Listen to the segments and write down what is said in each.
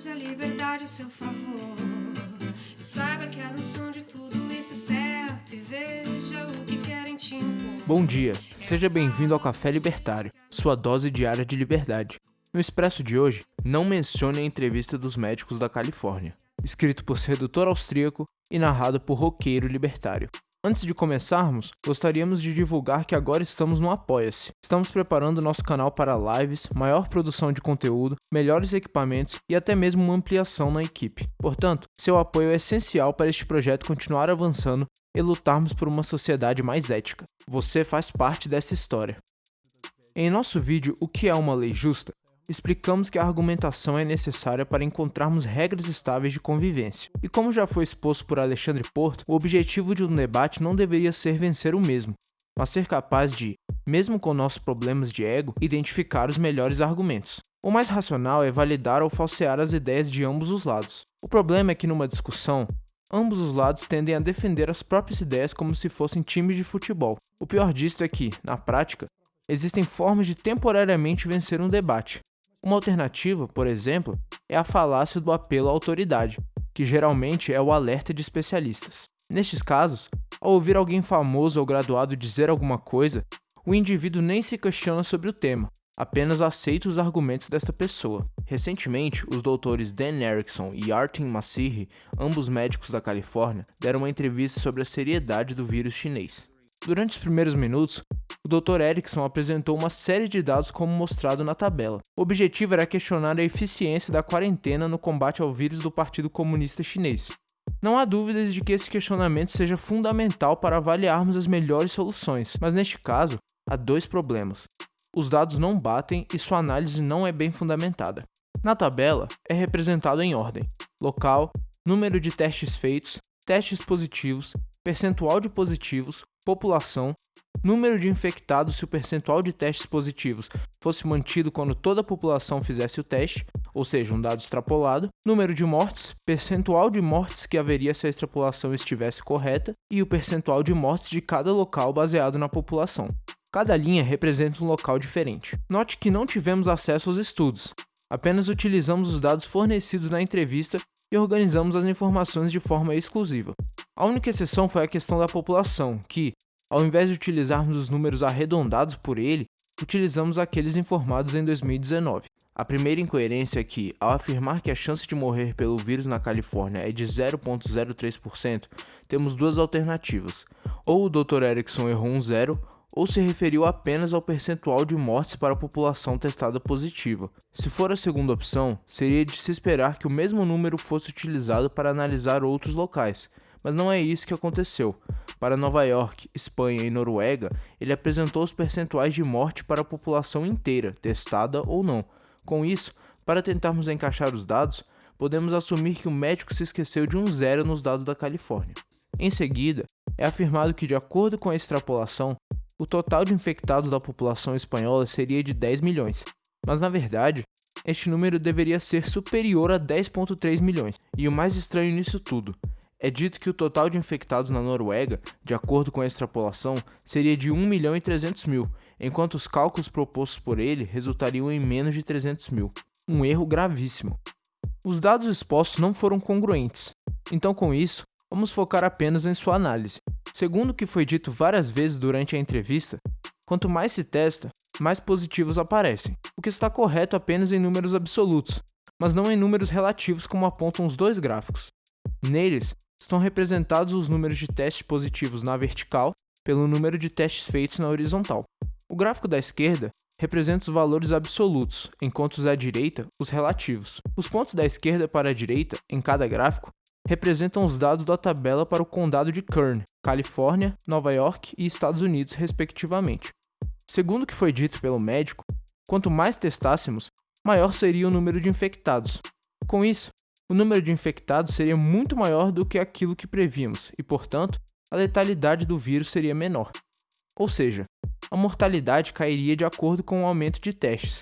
Use a liberdade a seu favor. E saiba que a noção de tudo isso é certo. E veja o que querem te impor. Bom dia, seja bem-vindo ao Café Libertário, sua dose diária de liberdade. No expresso de hoje, não mencione a entrevista dos médicos da Califórnia, escrito por sedutor austríaco e narrado por roqueiro libertário. Antes de começarmos, gostaríamos de divulgar que agora estamos no Apoia-se. Estamos preparando nosso canal para lives, maior produção de conteúdo, melhores equipamentos e até mesmo uma ampliação na equipe. Portanto, seu apoio é essencial para este projeto continuar avançando e lutarmos por uma sociedade mais ética. Você faz parte dessa história. Em nosso vídeo O que é uma lei justa, explicamos que a argumentação é necessária para encontrarmos regras estáveis de convivência. E como já foi exposto por Alexandre Porto, o objetivo de um debate não deveria ser vencer o mesmo, mas ser capaz de, mesmo com nossos problemas de ego, identificar os melhores argumentos. O mais racional é validar ou falsear as ideias de ambos os lados. O problema é que numa discussão, ambos os lados tendem a defender as próprias ideias como se fossem times de futebol. O pior disto é que, na prática, existem formas de temporariamente vencer um debate, uma alternativa, por exemplo, é a falácia do apelo à autoridade, que geralmente é o alerta de especialistas. Nestes casos, ao ouvir alguém famoso ou graduado dizer alguma coisa, o indivíduo nem se questiona sobre o tema, apenas aceita os argumentos desta pessoa. Recentemente, os doutores Dan Erickson e Artin Masiri, ambos médicos da Califórnia, deram uma entrevista sobre a seriedade do vírus chinês. Durante os primeiros minutos, o Dr. Erickson apresentou uma série de dados como mostrado na tabela. O objetivo era questionar a eficiência da quarentena no combate ao vírus do Partido Comunista Chinês. Não há dúvidas de que esse questionamento seja fundamental para avaliarmos as melhores soluções, mas neste caso, há dois problemas. Os dados não batem e sua análise não é bem fundamentada. Na tabela, é representado em ordem: local, número de testes feitos, testes positivos, percentual de positivos, população, número de infectados se o percentual de testes positivos fosse mantido quando toda a população fizesse o teste, ou seja, um dado extrapolado, número de mortes, percentual de mortes que haveria se a extrapolação estivesse correta e o percentual de mortes de cada local baseado na população. Cada linha representa um local diferente. Note que não tivemos acesso aos estudos, apenas utilizamos os dados fornecidos na entrevista e organizamos as informações de forma exclusiva. A única exceção foi a questão da população, que, ao invés de utilizarmos os números arredondados por ele, utilizamos aqueles informados em 2019. A primeira incoerência é que, ao afirmar que a chance de morrer pelo vírus na Califórnia é de 0,03%, temos duas alternativas. Ou o Dr. Erickson errou um zero, ou se referiu apenas ao percentual de mortes para a população testada positiva. Se for a segunda opção, seria de se esperar que o mesmo número fosse utilizado para analisar outros locais, mas não é isso que aconteceu. Para Nova York, Espanha e Noruega, ele apresentou os percentuais de morte para a população inteira, testada ou não. Com isso, para tentarmos encaixar os dados, podemos assumir que o médico se esqueceu de um zero nos dados da Califórnia. Em seguida, é afirmado que, de acordo com a extrapolação, o total de infectados da população espanhola seria de 10 milhões, mas na verdade, este número deveria ser superior a 10,3 milhões. E o mais estranho nisso tudo é dito que o total de infectados na Noruega, de acordo com a extrapolação, seria de 1 milhão e 300 mil, enquanto os cálculos propostos por ele resultariam em menos de 300 mil. Um erro gravíssimo. Os dados expostos não foram congruentes, então com isso, vamos focar apenas em sua análise. Segundo o que foi dito várias vezes durante a entrevista, quanto mais se testa, mais positivos aparecem, o que está correto apenas em números absolutos, mas não em números relativos como apontam os dois gráficos. Neles, estão representados os números de testes positivos na vertical pelo número de testes feitos na horizontal. O gráfico da esquerda representa os valores absolutos, enquanto os da direita, os relativos. Os pontos da esquerda para a direita, em cada gráfico, representam os dados da tabela para o condado de Kern, Califórnia, Nova York e Estados Unidos, respectivamente. Segundo o que foi dito pelo médico, quanto mais testássemos, maior seria o número de infectados. Com isso, o número de infectados seria muito maior do que aquilo que prevíamos e, portanto, a letalidade do vírus seria menor. Ou seja, a mortalidade cairia de acordo com o aumento de testes.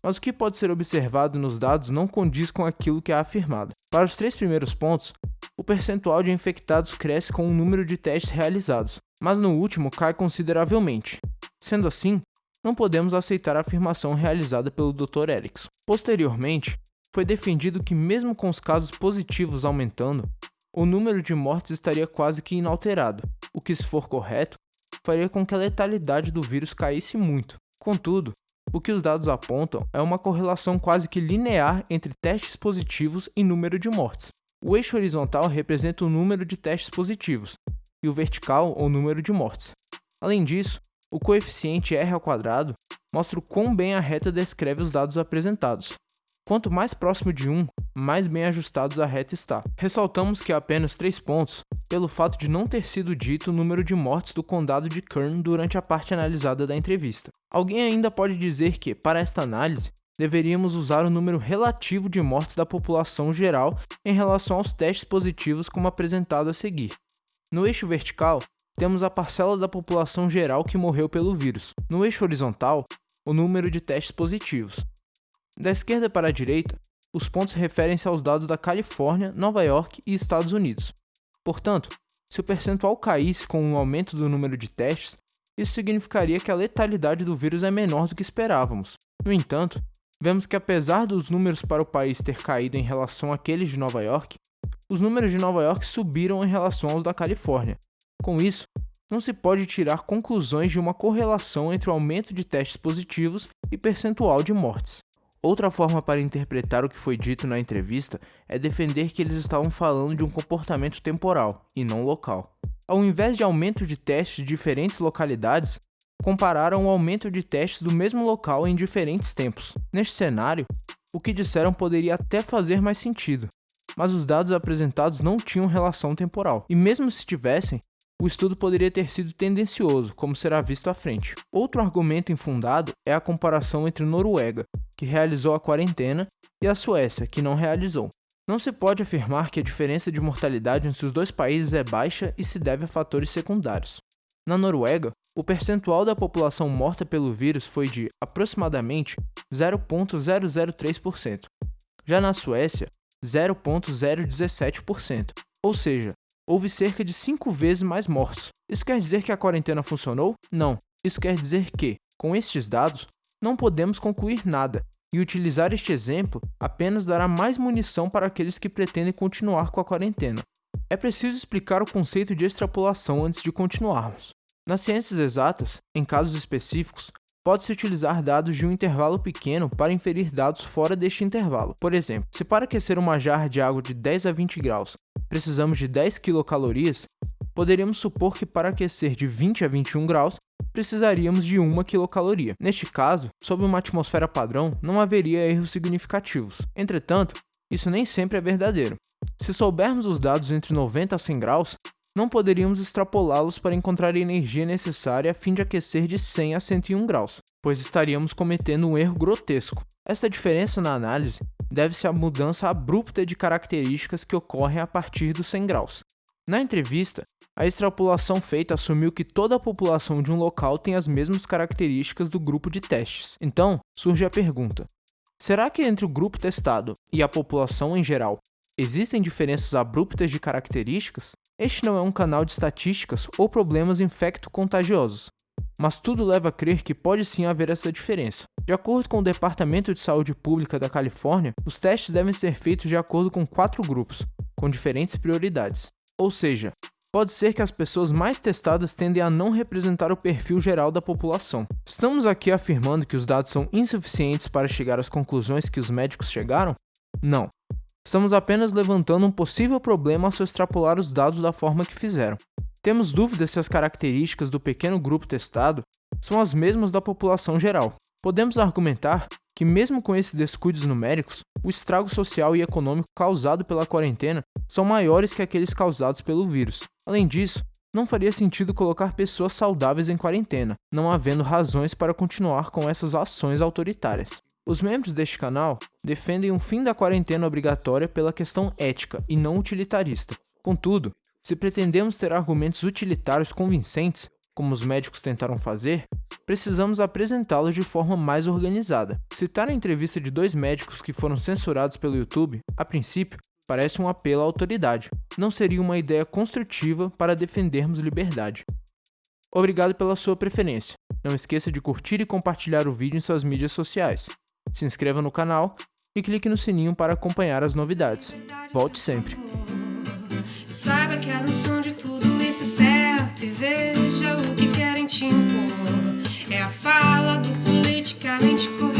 Mas o que pode ser observado nos dados não condiz com aquilo que é afirmado. Para os três primeiros pontos, o percentual de infectados cresce com o número de testes realizados, mas no último cai consideravelmente. Sendo assim, não podemos aceitar a afirmação realizada pelo Dr. Erickson. Posteriormente, foi defendido que, mesmo com os casos positivos aumentando, o número de mortes estaria quase que inalterado, o que, se for correto, faria com que a letalidade do vírus caísse muito. Contudo, o que os dados apontam é uma correlação quase que linear entre testes positivos e número de mortes. O eixo horizontal representa o número de testes positivos e o vertical o número de mortes. Além disso, o coeficiente r mostra o quão bem a reta descreve os dados apresentados. Quanto mais próximo de 1, mais bem ajustados a reta está. Ressaltamos que há apenas 3 pontos pelo fato de não ter sido dito o número de mortes do condado de Kern durante a parte analisada da entrevista. Alguém ainda pode dizer que, para esta análise, deveríamos usar o número relativo de mortes da população geral em relação aos testes positivos como apresentado a seguir. No eixo vertical, temos a parcela da população geral que morreu pelo vírus. No eixo horizontal, o número de testes positivos. Da esquerda para a direita, os pontos referem-se aos dados da Califórnia, Nova York e Estados Unidos. Portanto, se o percentual caísse com o aumento do número de testes, isso significaria que a letalidade do vírus é menor do que esperávamos. No entanto, vemos que apesar dos números para o país ter caído em relação àqueles de Nova York, os números de Nova York subiram em relação aos da Califórnia. Com isso, não se pode tirar conclusões de uma correlação entre o aumento de testes positivos e percentual de mortes. Outra forma para interpretar o que foi dito na entrevista é defender que eles estavam falando de um comportamento temporal e não local. Ao invés de aumento de testes de diferentes localidades, compararam o aumento de testes do mesmo local em diferentes tempos. Neste cenário, o que disseram poderia até fazer mais sentido, mas os dados apresentados não tinham relação temporal, e mesmo se tivessem, o estudo poderia ter sido tendencioso, como será visto à frente. Outro argumento infundado é a comparação entre Noruega, que realizou a quarentena, e a Suécia, que não realizou. Não se pode afirmar que a diferença de mortalidade entre os dois países é baixa e se deve a fatores secundários. Na Noruega, o percentual da população morta pelo vírus foi de aproximadamente 0,003%. Já na Suécia, 0,017%. Ou seja, houve cerca de 5 vezes mais mortos. Isso quer dizer que a quarentena funcionou? Não. Isso quer dizer que, com estes dados, não podemos concluir nada, e utilizar este exemplo apenas dará mais munição para aqueles que pretendem continuar com a quarentena. É preciso explicar o conceito de extrapolação antes de continuarmos. Nas ciências exatas, em casos específicos, pode-se utilizar dados de um intervalo pequeno para inferir dados fora deste intervalo. Por exemplo, se para aquecer uma jarra de água de 10 a 20 graus precisamos de 10 quilocalorias, poderíamos supor que para aquecer de 20 a 21 graus precisaríamos de 1 quilocaloria. Neste caso, sob uma atmosfera padrão, não haveria erros significativos. Entretanto, isso nem sempre é verdadeiro. Se soubermos os dados entre 90 a 100 graus, não poderíamos extrapolá-los para encontrar a energia necessária a fim de aquecer de 100 a 101 graus, pois estaríamos cometendo um erro grotesco. Esta diferença na análise deve-se à mudança abrupta de características que ocorrem a partir dos 100 graus. Na entrevista, a extrapolação feita assumiu que toda a população de um local tem as mesmas características do grupo de testes. Então, surge a pergunta: será que entre o grupo testado e a população em geral existem diferenças abruptas de características? Este não é um canal de estatísticas ou problemas infecto-contagiosos, mas tudo leva a crer que pode sim haver essa diferença. De acordo com o Departamento de Saúde Pública da Califórnia, os testes devem ser feitos de acordo com quatro grupos, com diferentes prioridades. Ou seja, pode ser que as pessoas mais testadas tendem a não representar o perfil geral da população. Estamos aqui afirmando que os dados são insuficientes para chegar às conclusões que os médicos chegaram? Não. Estamos apenas levantando um possível problema ao se extrapolar os dados da forma que fizeram. Temos dúvidas se as características do pequeno grupo testado são as mesmas da população geral. Podemos argumentar que, mesmo com esses descuidos numéricos, o estrago social e econômico causado pela quarentena são maiores que aqueles causados pelo vírus. Além disso, não faria sentido colocar pessoas saudáveis em quarentena, não havendo razões para continuar com essas ações autoritárias. Os membros deste canal defendem um fim da quarentena obrigatória pela questão ética e não utilitarista. Contudo, se pretendemos ter argumentos utilitários convincentes, como os médicos tentaram fazer, precisamos apresentá-los de forma mais organizada. Citar a entrevista de dois médicos que foram censurados pelo YouTube, a princípio, parece um apelo à autoridade. Não seria uma ideia construtiva para defendermos liberdade. Obrigado pela sua preferência. Não esqueça de curtir e compartilhar o vídeo em suas mídias sociais se inscreva no canal e clique no sininho para acompanhar as novidades. Volte sempre! Saiba que a noção de tudo isso é certo e veja o que querem te. A fala do politicamente correto